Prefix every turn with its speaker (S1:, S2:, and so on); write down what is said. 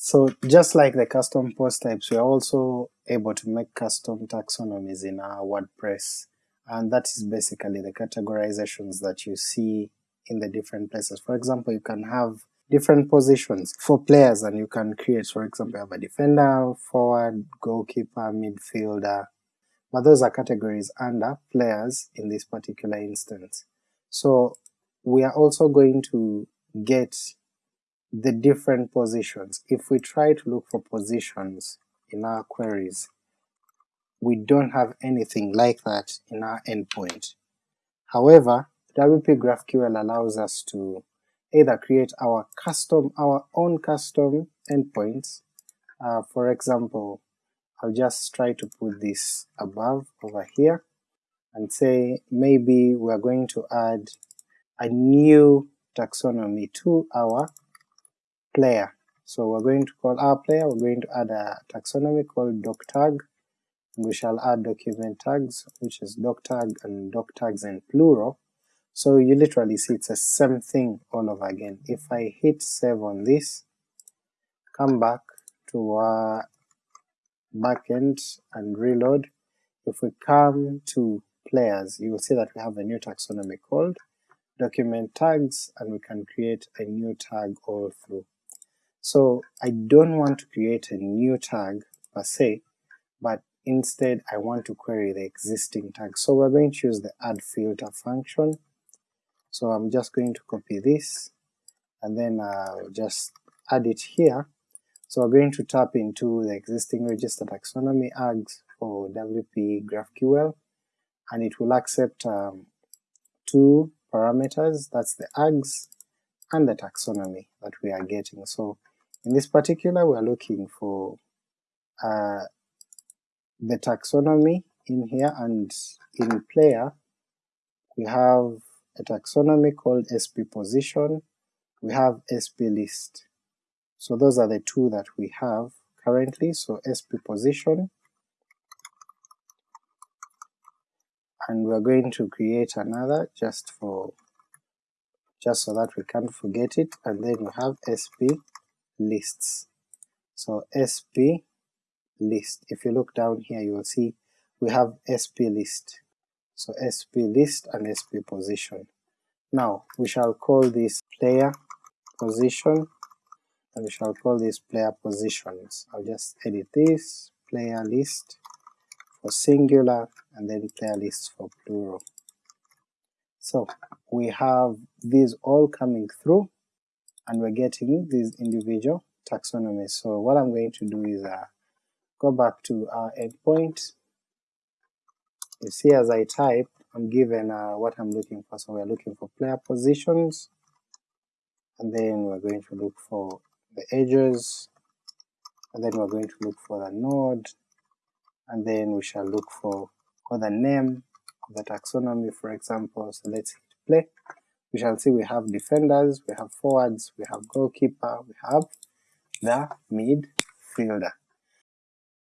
S1: So just like the custom post types, we are also able to make custom taxonomies in our WordPress, and that is basically the categorizations that you see in the different places. For example, you can have different positions for players and you can create, for example, have a defender, forward, goalkeeper, midfielder, but those are categories under players in this particular instance. So we are also going to get the different positions. If we try to look for positions in our queries, we don't have anything like that in our endpoint. However, WP GraphQL allows us to either create our custom, our own custom endpoints, uh, for example, I'll just try to put this above over here, and say maybe we're going to add a new taxonomy to our player. So we're going to call our player, we're going to add a taxonomy called doc tag, we shall add document tags, which is doc tag and doc tags in plural, so you literally see it's the same thing all over again. If I hit save on this, come back to our backend and reload, if we come to players, you will see that we have a new taxonomy called document tags, and we can create a new tag all through. So I don't want to create a new tag per se, but instead I want to query the existing tag. So we're going to use the add filter function, so I'm just going to copy this and then I'll just add it here. So we're going to tap into the existing register taxonomy args for WP GraphQL, and it will accept um, two parameters, that's the args and the taxonomy that we are getting. So in this particular we're looking for uh, the taxonomy in here, and in player we have a taxonomy called SP position, we have SP list. So those are the two that we have currently, so SP position, and we're going to create another just for just so that we can't forget it, and then we have SP lists. So SP list, if you look down here you will see we have SP list, so SP list and SP position. Now we shall call this player position and we shall call this player positions. I'll just edit this, player list for singular and then player list for plural. So we have these all coming through and we're getting these individual taxonomies. So what I'm going to do is uh, go back to our endpoint. You see as I type, I'm given uh, what I'm looking for, so we're looking for player positions, and then we're going to look for the edges, and then we're going to look for the node, and then we shall look for, for the name of the taxonomy for example, so let's hit play. We shall see we have defenders, we have forwards, we have goalkeeper, we have the midfielder.